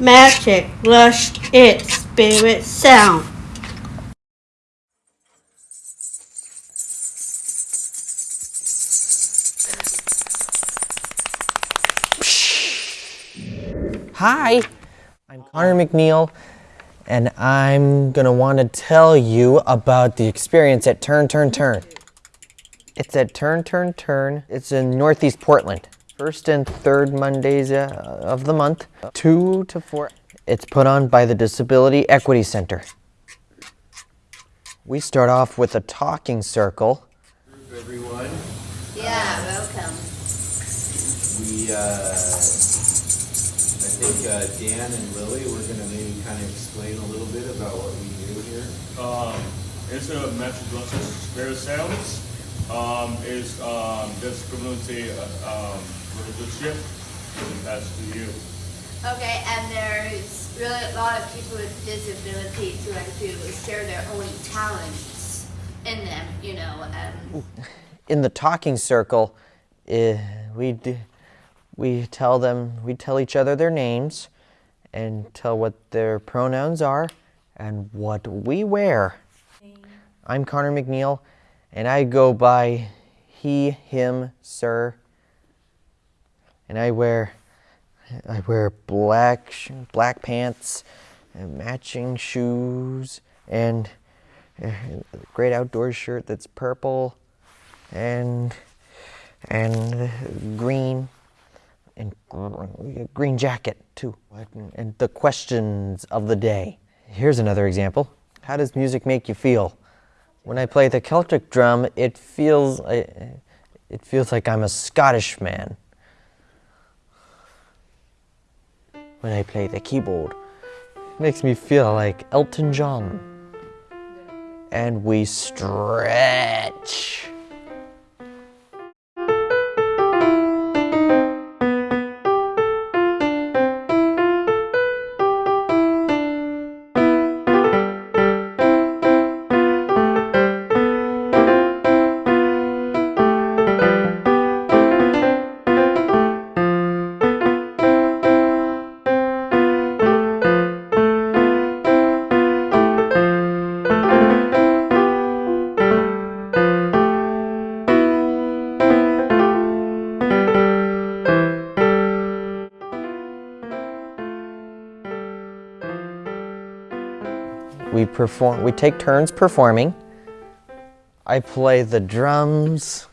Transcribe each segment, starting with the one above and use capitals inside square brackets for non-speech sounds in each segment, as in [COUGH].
Magic, lush, its spirit, sound. Hi, I'm Connor McNeil, and I'm gonna want to tell you about the experience at Turn Turn Turn. It's at Turn Turn Turn. It's in Northeast Portland. First and third Mondays uh, of the month, two to four. It's put on by the Disability Equity Center. We start off with a talking circle. everyone. Yeah, welcome. We, uh, I think uh, Dan and Lily were gonna maybe kind of explain a little bit about what we do here. um, it's a message of spirit sounds. Um, is um, this community uh, um, relationship and that's to you. Okay, and there's really a lot of people with disabilities who like to share their own talents in them, you know, and in the talking circle, eh, we d- we tell them we tell each other their names, and tell what their pronouns are, and what we wear. I'm Connor McNeil, and I go by he, him, sir, and I wear I wear black black pants, and matching shoes, and a great outdoors shirt that's purple and and green and gr- green jacket too. And the questions of the day. Here's another example. How does music make you feel? When i play the celtic drum it feels it feels like i'm a scottish man when i play the keyboard. It makes me feel like elton john. And we stretch we perform we take turns performing. I play the drums.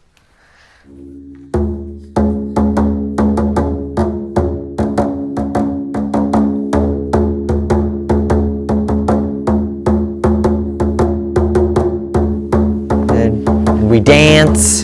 We dance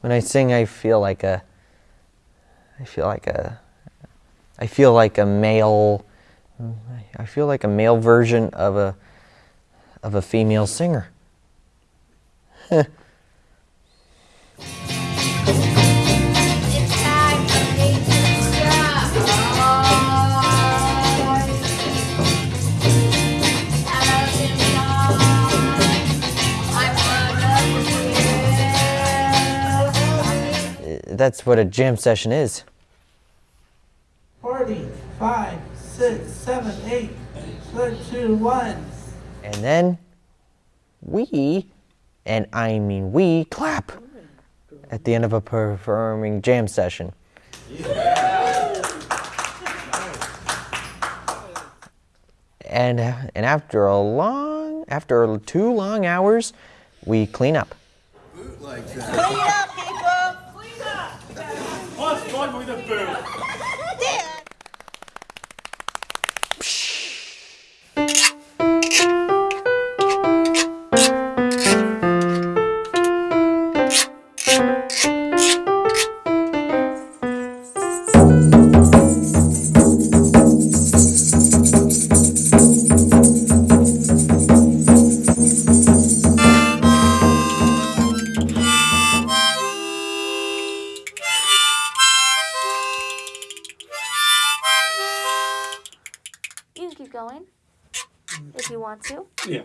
when i sing i feel like a i feel like a i feel like a male i feel like a male version of a of a female singer [LAUGHS] that's what a jam session is Forty, five, six, seven, eight, three, two, one. and then we and i mean we clap at the end of a performing jam session Yeah. and and after a long after two long hours we clean up Like that. Clean up, people! Clean up! What's wrong with the food? Going if you want to. Yeah.